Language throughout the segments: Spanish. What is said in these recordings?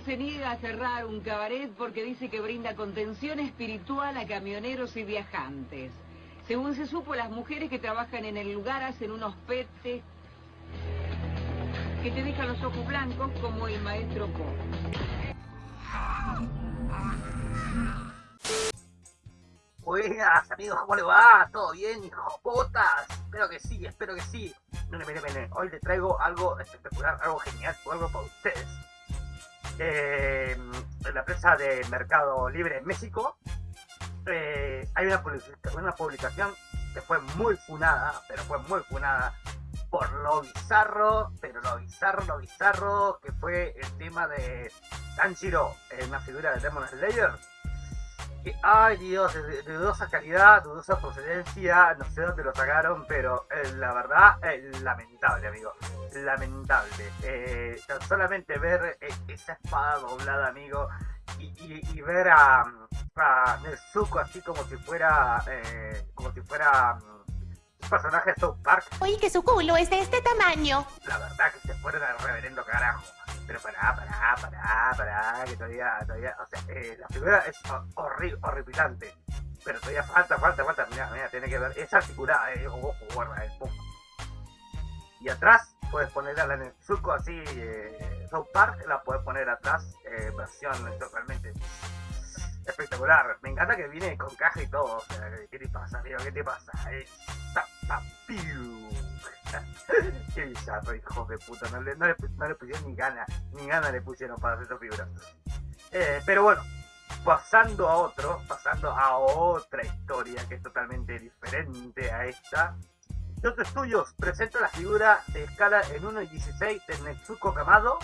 Se niega a cerrar un cabaret porque dice que brinda contención espiritual a camioneros y viajantes. Según se supo, las mujeres que trabajan en el lugar hacen unos petes que te dejan los ojos blancos como el maestro Po. Buenas amigos, ¿cómo le va? ¿Todo bien, hijo putas? Espero que sí, espero que sí. No, no, mire, mire, hoy le traigo algo espectacular, algo genial, algo para ustedes. Eh, en la empresa de Mercado Libre en México eh, hay una, una publicación que fue muy funada, pero fue muy funada por lo bizarro, pero lo bizarro, lo bizarro que fue el tema de Tanjiro, una figura de Demon Slayer que, ay Dios, de, dudosa calidad, dudosa procedencia, no sé dónde lo sacaron, pero eh, la verdad, es lamentable, amigo, lamentable. Eh, solamente ver eh, esa espada doblada, amigo, y, ver a, a Nezuko así como si fuera, como si fuera un personaje de South Park. Oye, que su culo es de este tamaño. La verdad que se fueron al reverendo carajo. Pero pará, pará, pará, pará, que todavía, todavía, o sea, eh, la figura es horrible, horripilante. Pero todavía falta, falta, falta, mira, mira, tiene que ver, es articulada, eh, ojo, guarda, eh, pum. Y atrás puedes poner a la Netsuko así, eh, South Park, la puedes poner atrás, eh, versión totalmente espectacular. Me encanta que viene con caja y todo, o sea, ¿qué te pasa, amigo? ¿Qué te pasa? Eh, Qué bizarro, hijo de puta. No le, pusieron ni gana, ni gana le pusieron para hacer esa figura. Eh, pero bueno, pasando a otro, pasando a otra historia que es totalmente diferente a esta. Otros estudios presenta la figura de escala en 1.16 de Netsuko Kamado.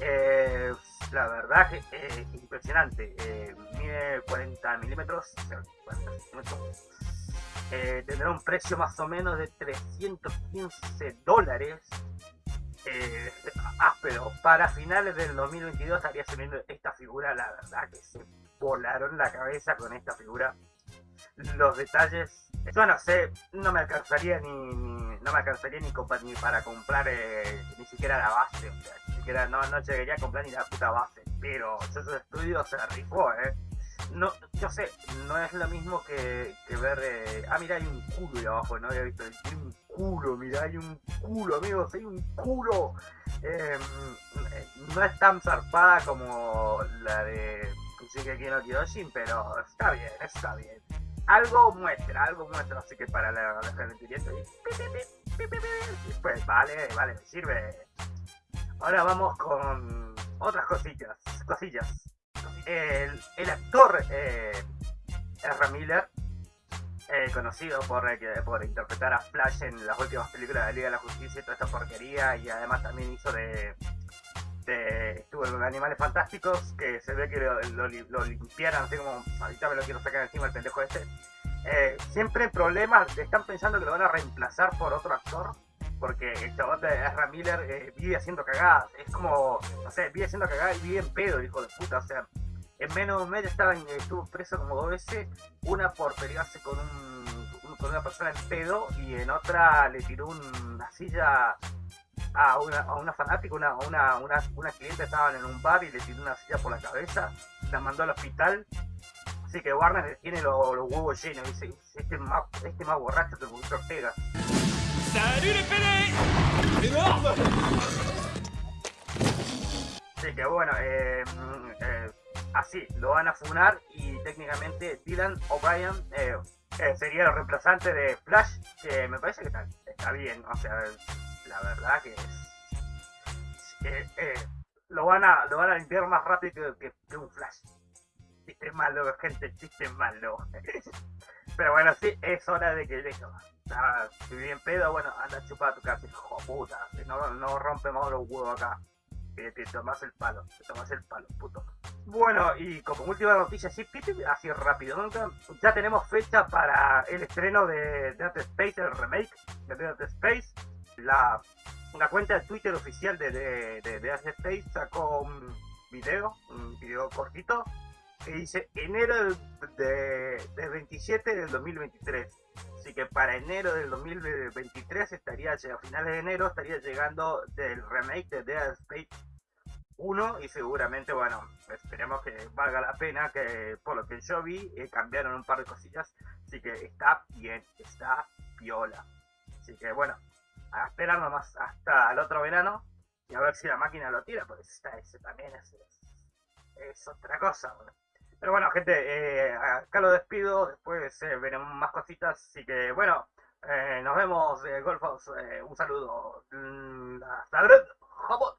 Eh, la verdad que eh, impresionante. Eh, mide 40 milímetros, 40 milímetros eh, tendrá un precio más o menos de 315 dólares. Eh, ah, pero para finales del 2022 estaría saliendo esta figura, la verdad que se volaron la cabeza con esta figura. Los detalles, yo no sé, no me alcanzaría ni, no me alcanzaría ni, para comprar eh, ni siquiera la base, o sea, ni siquiera no, no llegaría a comprar ni la puta base, pero esos estudios se rifó, eh no, yo sé, no es lo mismo que, ver, eh, ah, mira, hay un culo ahí abajo, no había visto, hay un culo, mira, hay un culo, amigos, hay un culo. Em, no es tan zarpada como la de Kushigeki no Kyojin, pero está bien, está bien. Algo muestra, algo muestra, así que para la, gente pues vale, vale, me sirve. Ahora vamos con otras cosillas, cosillas el, actor eh, Ezra Miller, eh, conocido por, eh, por interpretar a Flash en las últimas películas de Liga de la Justicia y toda esta porquería, y además también hizo de, estuvo en Animales Fantásticos, que se ve que lo, limpiaron, así como ahorita me lo quiero sacar encima el pendejo este. Eh, siempre problemas, están pensando que lo van a reemplazar por otro actor, porque el chabón de Ezra Miller vive haciendo cagadas, es como, no sé, vive haciendo cagadas y vive en pedo, hijo de puta, o sea, en menos de un mes estaba, estuvo preso como dos veces, una por pelearse con, un, con una persona en pedo y en otra le tiró una silla a una, a una fanática, una, una, una, una cliente estaban en un bar y le tiró una silla por la cabeza, la mandó al hospital. Así que Warner tiene los, huevos llenos, dice, este más, este más borracho que el Ortega. Así que bueno, eh, eh así, lo van a funar y técnicamente Dylan O'Brien eh, eh, sería el reemplazante de Flash, que me parece que está, bien, o sea, la verdad que es... Eh, lo, van a, lo van a limpiar más rápido que, un Flash. Chiste malo, gente, chiste malo. Pero bueno, sí, es hora de que dejo. si bien pedo, bueno, anda a chupar a tu casa, hijo puta. No, no rompemos los huevos acá te tomas el palo, te tomas el palo, puto. Bueno, y como última noticia, así, así rápido, ya tenemos fecha para el estreno de Dead Space, el remake de Dead Space. La, una cuenta de Twitter oficial de, de, de Dead Space sacó un video, un video cortito, que dice enero de, de 27 del 2023. Así que para enero del 2023 estaría, a finales de enero, estaría llegando del remake de Dead Space y seguramente, bueno, esperemos que valga la pena, que por lo que yo vi, eh, cambiaron un par de cosillas, así que está bien, está viola. Así que bueno, a esperar nomás hasta el otro verano y a ver si la máquina lo tira, porque está, ese también es, es, otra cosa. Pero bueno, gente, eh, acá lo despido, después eh, veremos más cositas, así que bueno, nos vemos, Golfos, un saludo. Mm, hasta luego,